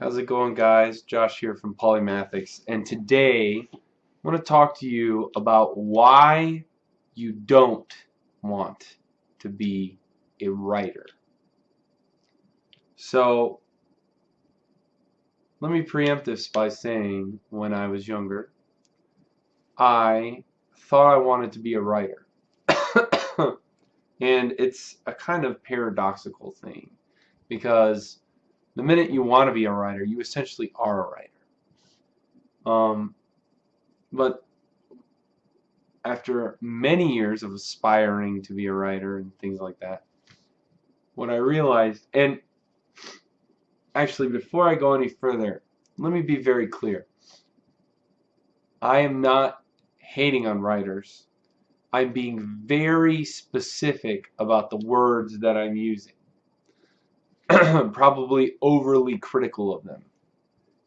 How's it going guys? Josh here from Polymathics and today I want to talk to you about why you don't want to be a writer. So let me preempt this by saying when I was younger I thought I wanted to be a writer and it's a kind of paradoxical thing because the minute you want to be a writer, you essentially are a writer. Um, but after many years of aspiring to be a writer and things like that, what I realized, and actually before I go any further, let me be very clear. I am not hating on writers. I'm being very specific about the words that I'm using. probably overly critical of them.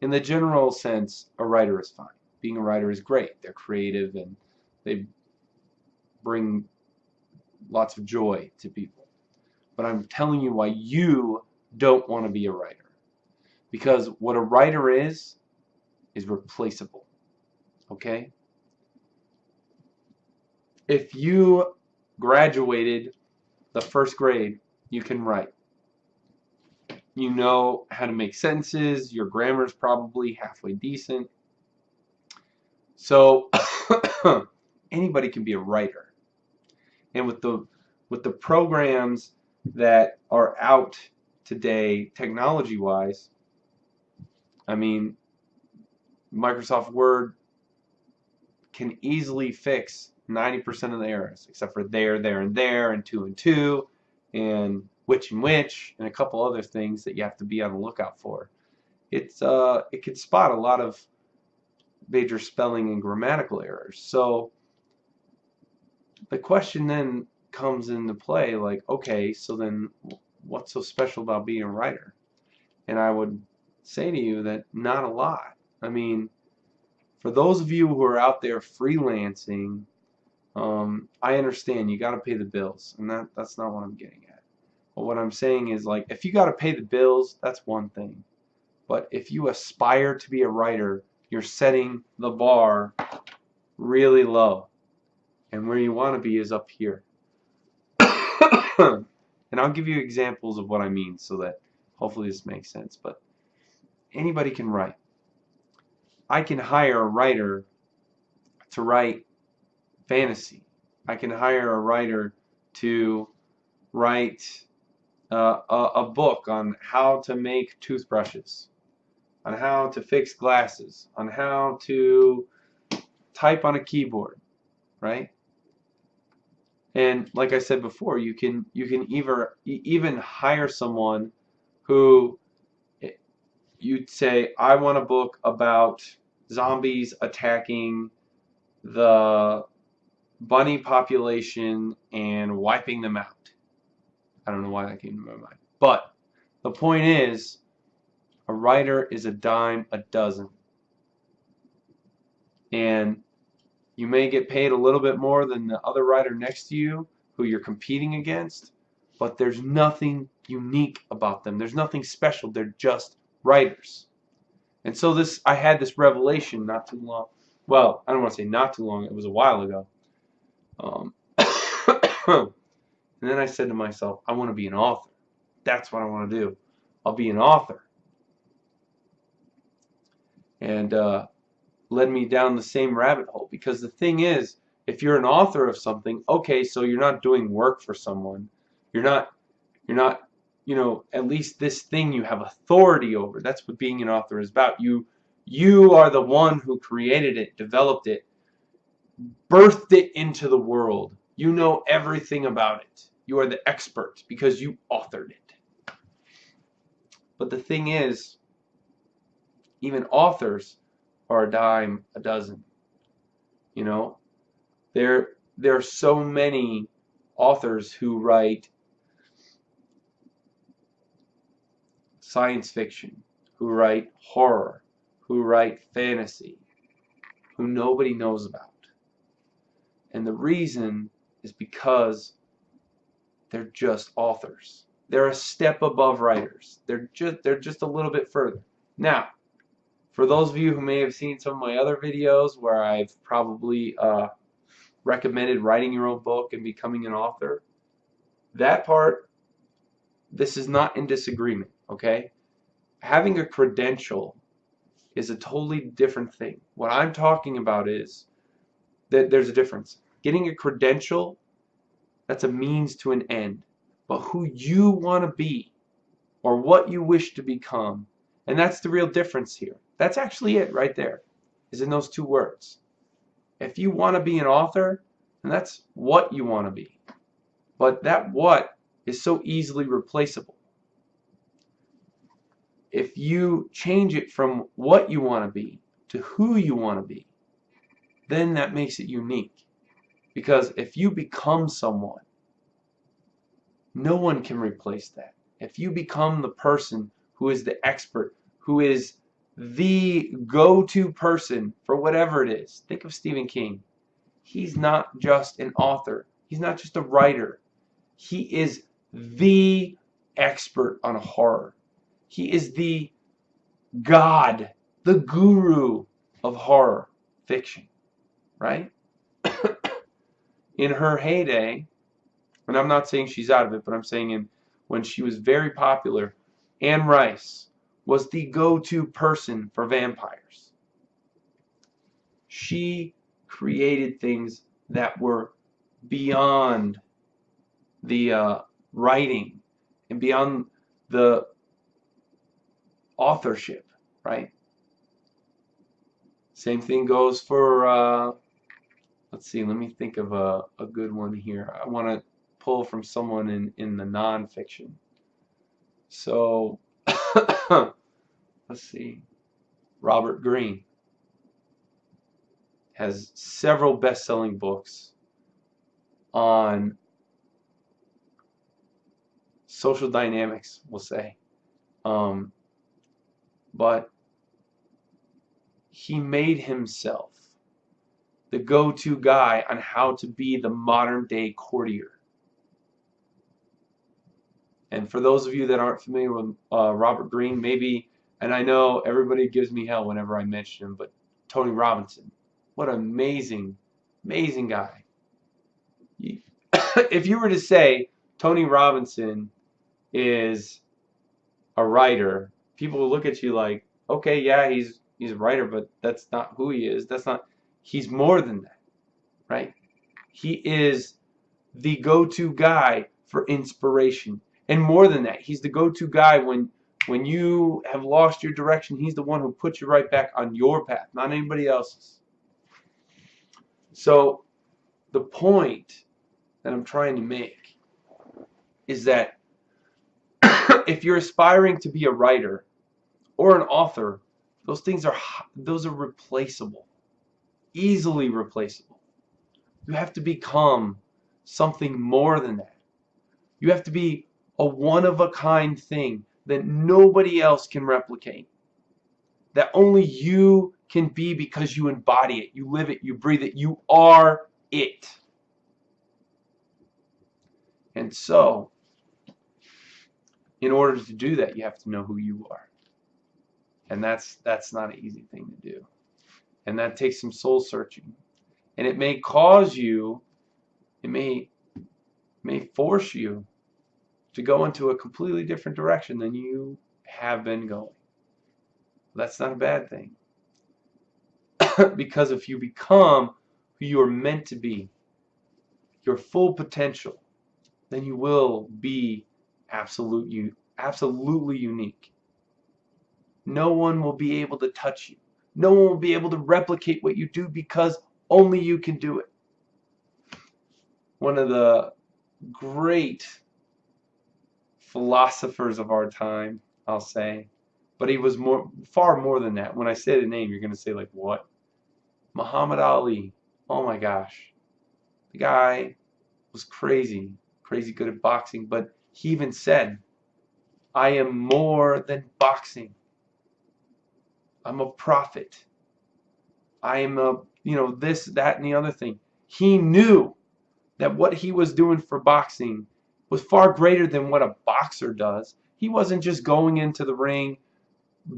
In the general sense, a writer is fine. Being a writer is great. They're creative and they bring lots of joy to people. But I'm telling you why you don't want to be a writer. Because what a writer is, is replaceable. Okay? If you graduated the first grade, you can write you know how to make sentences, your grammar is probably halfway decent. So anybody can be a writer. And with the with the programs that are out today technology wise, I mean Microsoft Word can easily fix 90% of the errors except for there, there, and there, and two and two, and which and which, and a couple other things that you have to be on the lookout for. It's uh, it can spot a lot of major spelling and grammatical errors. So the question then comes into play like, okay, so then what's so special about being a writer? And I would say to you that not a lot. I mean, for those of you who are out there freelancing, um, I understand you got to pay the bills, and that that's not what I'm getting at. But what I'm saying is like if you got to pay the bills, that's one thing. But if you aspire to be a writer, you're setting the bar really low. And where you want to be is up here. and I'll give you examples of what I mean so that hopefully this makes sense. But anybody can write. I can hire a writer to write fantasy. I can hire a writer to write uh, a, book on how to make toothbrushes, on how to fix glasses, on how to type on a keyboard, right? And like I said before, you can you can either even hire someone who eh, you'd say I want a book about zombies attacking the bunny population and wiping them out. I don't know why that came to my mind. But the point is, a writer is a dime a dozen. And you may get paid a little bit more than the other writer next to you who you're competing against, but there's nothing unique about them. There's nothing special. They're just writers. And so this, I had this revelation not too long. Well, I don't want to say not too long. It was a while ago. Um, And then I said to myself, I want to be an author. That's what I want to do. I'll be an author. And uh, led me down the same rabbit hole. Because the thing is, if you're an author of something, okay, so you're not doing work for someone. You're not, you're not, you know, at least this thing you have authority over. That's what being an author is about. You, you are the one who created it, developed it, birthed it into the world you know everything about it. You are the expert because you authored it. But the thing is, even authors are a dime a dozen. You know, there there are so many authors who write science fiction, who write horror, who write fantasy, who nobody knows about. And the reason is because they're just authors. They're a step above writers. They're just they're just a little bit further. Now, for those of you who may have seen some of my other videos where I've probably uh, recommended writing your own book and becoming an author, that part, this is not in disagreement, okay? Having a credential is a totally different thing. What I'm talking about is that there's a difference. Getting a credential, that's a means to an end. But who you want to be or what you wish to become, and that's the real difference here. That's actually it right there, is in those two words. If you want to be an author, and that's what you want to be. But that what is so easily replaceable. If you change it from what you want to be to who you want to be, then that makes it unique. Because if you become someone, no one can replace that. If you become the person who is the expert, who is the go-to person for whatever it is. Think of Stephen King. He's not just an author. He's not just a writer. He is the expert on horror. He is the God, the guru of horror fiction, right? In her heyday, and I'm not saying she's out of it, but I'm saying in when she was very popular, Anne Rice was the go-to person for vampires. She created things that were beyond the uh, writing and beyond the authorship, right? Same thing goes for, uh, let's see, let me think of a, a good one here. I want to pull from someone in, in the nonfiction. So, let's see. Robert Greene has several best-selling books on social dynamics, we'll say. Um, but he made himself the go-to guy on how to be the modern day courtier. And for those of you that aren't familiar with uh, Robert Greene, maybe, and I know everybody gives me hell whenever I mention him, but Tony Robinson, what an amazing, amazing guy. if you were to say Tony Robinson is a writer, people will look at you like, okay, yeah, he's he's a writer, but that's not who he is. That's not. He's more than that, right? He is the go-to guy for inspiration. And more than that, he's the go-to guy when when you have lost your direction. He's the one who puts you right back on your path, not anybody else's. So the point that I'm trying to make is that if you're aspiring to be a writer or an author, those things are those are replaceable, easily replaceable. You have to become something more than that. You have to be a one-of-a-kind thing that nobody else can replicate. That only you can be because you embody it, you live it, you breathe it, you are it. And so, in order to do that, you have to know who you are. And that's that's not an easy thing to do. And that takes some soul searching. And it may cause you, it may may force you to go into a completely different direction than you have been going. That's not a bad thing. because if you become who you are meant to be, your full potential, then you will be absolute absolutely unique. No one will be able to touch you. No one will be able to replicate what you do because only you can do it. One of the great philosophers of our time, I'll say. But he was more, far more than that. When I say the name, you're going to say, like, what? Muhammad Ali. Oh my gosh. The guy was crazy, crazy good at boxing. But he even said, I am more than boxing. I'm a prophet. I am a, you know, this, that, and the other thing. He knew that what he was doing for boxing was far greater than what a boxer does. He wasn't just going into the ring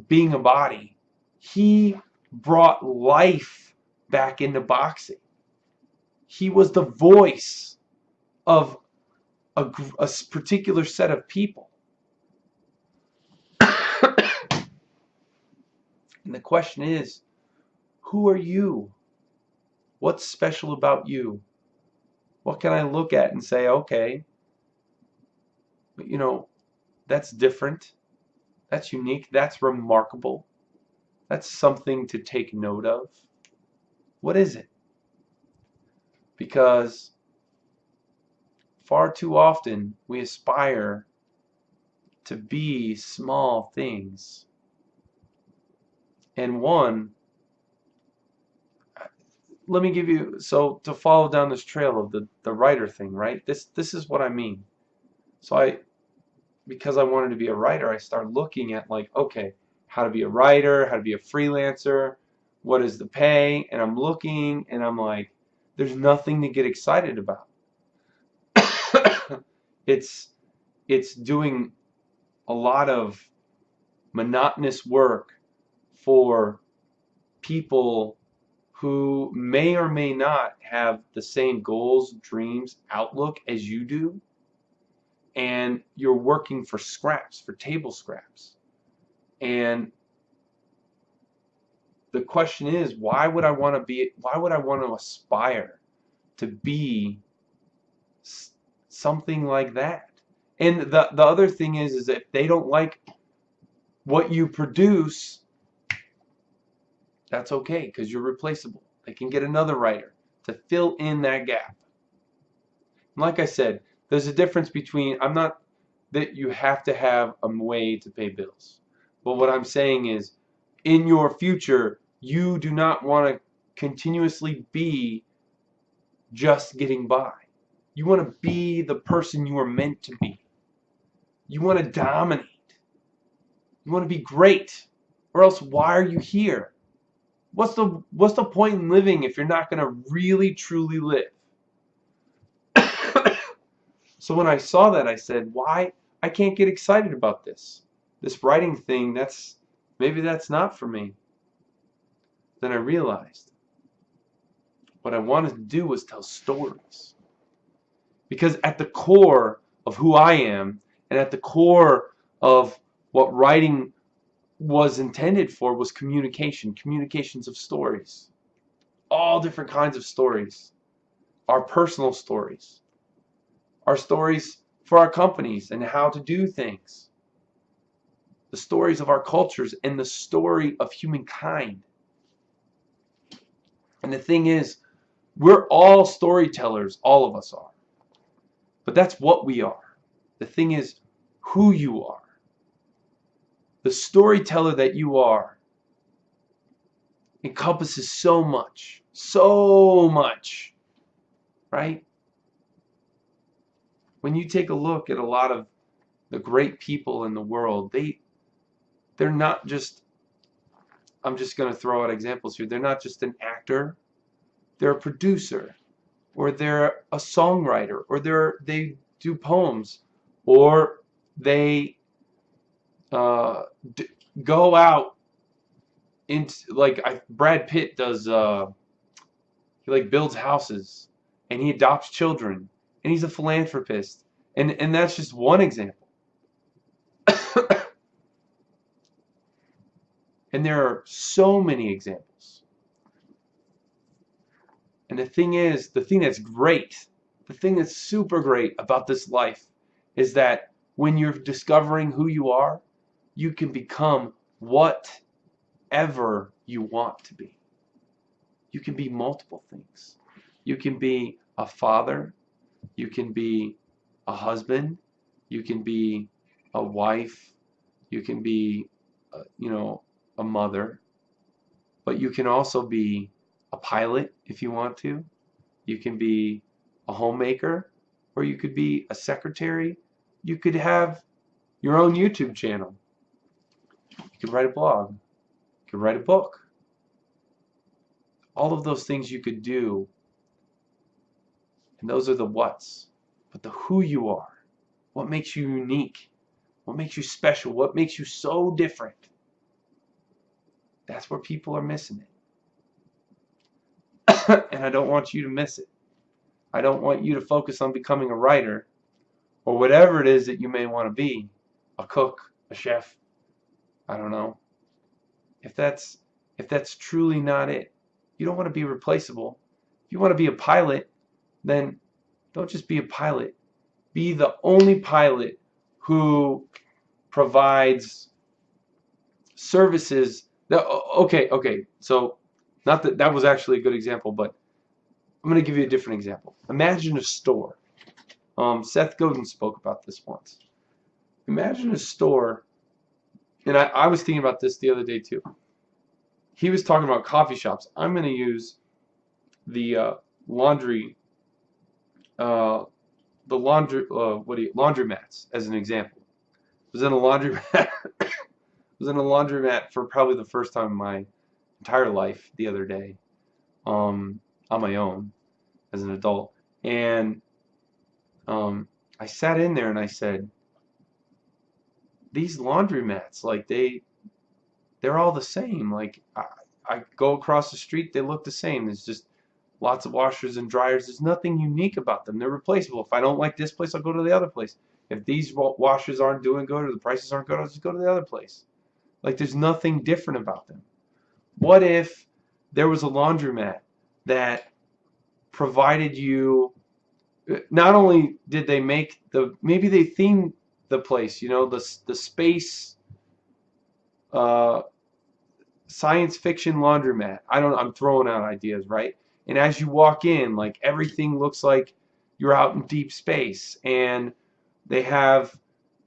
being a body, he brought life back into boxing. He was the voice of a, a particular set of people. The question is, who are you? What's special about you? What can I look at and say, okay, you know, that's different. That's unique. That's remarkable. That's something to take note of. What is it? Because far too often we aspire to be small things. And one, let me give you, so to follow down this trail of the, the writer thing, right? This, this is what I mean. So I, because I wanted to be a writer, I started looking at like, okay, how to be a writer, how to be a freelancer, what is the pay, and I'm looking and I'm like, there's nothing to get excited about. it's it's doing a lot of monotonous work for people who may or may not have the same goals, dreams, outlook as you do and you're working for scraps, for table scraps. And the question is, why would I want to be, why would I want to aspire to be something like that? And the, the other thing is, is if they don't like what you produce, that's okay because you're replaceable. They can get another writer to fill in that gap. And like I said, there's a difference between, I'm not that you have to have a way to pay bills. But what I'm saying is, in your future, you do not want to continuously be just getting by. You want to be the person you are meant to be. You want to dominate. You want to be great. Or else why are you here? What's the what's the point in living if you're not going to really truly live? So when I saw that, I said, why? I can't get excited about this. This writing thing, that's maybe that's not for me. Then I realized what I wanted to do was tell stories. Because at the core of who I am, and at the core of what writing was intended for was communication, communications of stories. All different kinds of stories. Our personal stories our stories for our companies and how to do things, the stories of our cultures, and the story of humankind. And the thing is, we're all storytellers, all of us are. But that's what we are. The thing is who you are. The storyteller that you are encompasses so much, so much, right? when you take a look at a lot of the great people in the world, they they're not just I'm just going to throw out examples here. They're not just an actor. They're a producer or they're a songwriter or they're they do poems or they uh, go out into like I, Brad Pitt does uh, he like builds houses and he adopts children and he's a philanthropist. And, and that's just one example. and there are so many examples. And the thing is, the thing that's great, the thing that's super great about this life is that when you're discovering who you are, you can become whatever you want to be. You can be multiple things. You can be a father, you can be a husband, you can be a wife, you can be, uh, you know, a mother, but you can also be a pilot if you want to. You can be a homemaker, or you could be a secretary. You could have your own YouTube channel. You could write a blog. You could write a book. All of those things you could do and those are the whats. But the who you are, what makes you unique, what makes you special, what makes you so different, That's where people are missing it. and I don't want you to miss it. I don't want you to focus on becoming a writer or whatever it is that you may want to be a cook, a chef, I don't know. If that's if that's truly not it, you don't want to be replaceable. If you want to be a pilot, then don't just be a pilot. Be the only pilot who provides services that okay, okay. So not that that was actually a good example, but I'm going to give you a different example. Imagine a store. Um, Seth Godin spoke about this once. Imagine a store, and I, I was thinking about this the other day too. He was talking about coffee shops. I'm going to use the uh, laundry, uh, the laundry, uh, what do you, laundromats as an example. I was in a laundromat. was in a laundromat for probably the first time in my entire life the other day. Um, on my own as an adult. And um, I sat in there and I said, these laundromats, like they, they're all the same. Like I, I go across the street, they look the same. There's just lots of washers and dryers. There's nothing unique about them. They're replaceable. If I don't like this place, I'll go to the other place. If these washers aren't doing good or the prices aren't good, I'll just go to the other place. Like there's nothing different about them. What if there was a laundromat that provided you eh, not only did they make the maybe they themed the place you know the the space uh, science fiction laundromat I don't I'm throwing out ideas right and as you walk in like everything looks like you're out in deep space and they have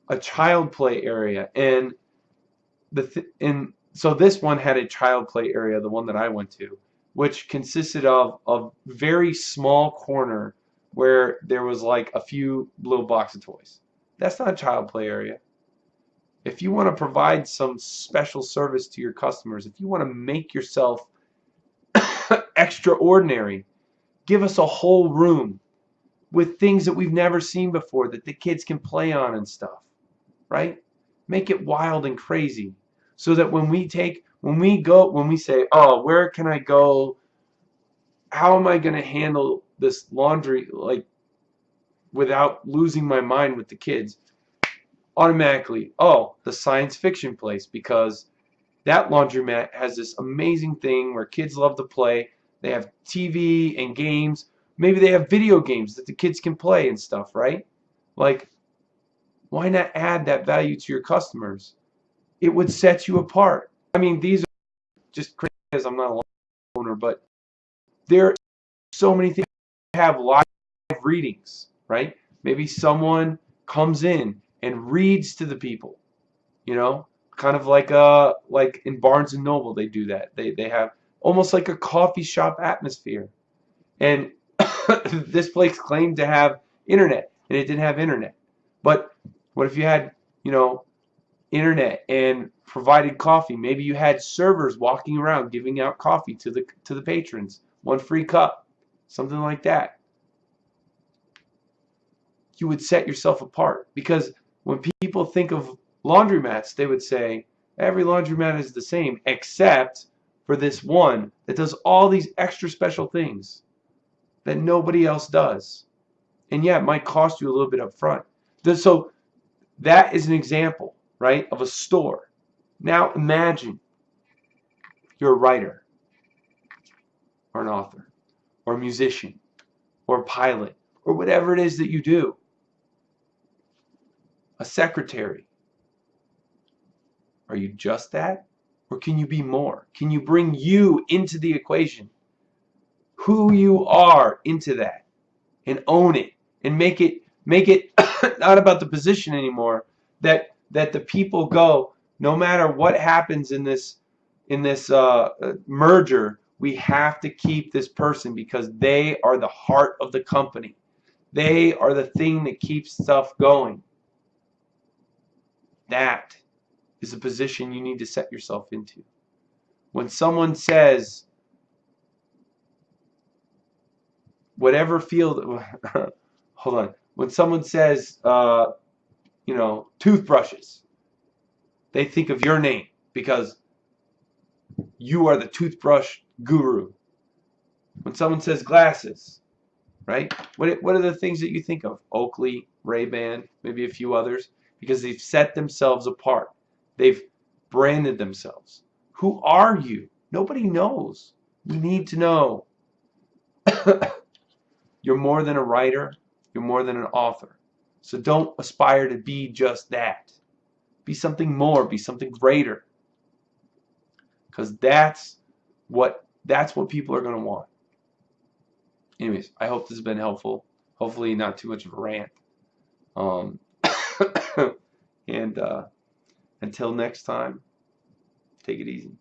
a child play area and the th and so this one had a child play area the one that I went to which consisted of a very small corner where there was like a few little box of toys. That's not a child play area. If you want to provide some special service to your customers, if you want to make yourself extraordinary, give us a whole room with things that we've never seen before that the kids can play on and stuff, right? Make it wild and crazy so that when we take when we go when we say oh where can I go how am I going to handle this laundry like without losing my mind with the kids automatically oh the science fiction place because that laundromat has this amazing thing where kids love to play. They have TV and games. Maybe they have video games that the kids can play and stuff right? Like why not add that value to your customers? It would set you apart. I mean these are just crazy because I'm not a owner but there are so many things have live readings, right? Maybe someone comes in and reads to the people, you know, kind of like uh like in Barnes and Noble they do that. They they have almost like a coffee shop atmosphere. And this place claimed to have internet and it didn't have internet. But what if you had, you know, internet and provided coffee? Maybe you had servers walking around giving out coffee to the to the patrons one free cup, something like that. You would set yourself apart because when people think of laundromats, they would say every laundromat is the same except for this one that does all these extra special things that nobody else does. And yeah, it might cost you a little bit up front. So that is an example, right, of a store. Now imagine you're a writer or an author or a musician or a pilot or whatever it is that you do. A secretary. Are you just that? Or can you be more? Can you bring you into the equation? Who you are into that and own it and make it make it not about the position anymore that that the people go no matter what happens in this in this uh, merger we have to keep this person because they are the heart of the company. They are the thing that keeps stuff going. That is a position you need to set yourself into. When someone says, whatever field, hold on, when someone says, uh, you know, toothbrushes, they think of your name because you are the toothbrush guru. When someone says glasses, right? What, what are the things that you think of? Oakley, Ray-Ban, maybe a few others, because they've set themselves apart. They've branded themselves. Who are you? Nobody knows. We need to know. You're more than a writer. You're more than an author. So don't aspire to be just that. Be something more. Be something greater. Because that's what that's what people are going to want. Anyways, I hope this has been helpful. Hopefully not too much of a rant. Um, and uh, until next time, take it easy.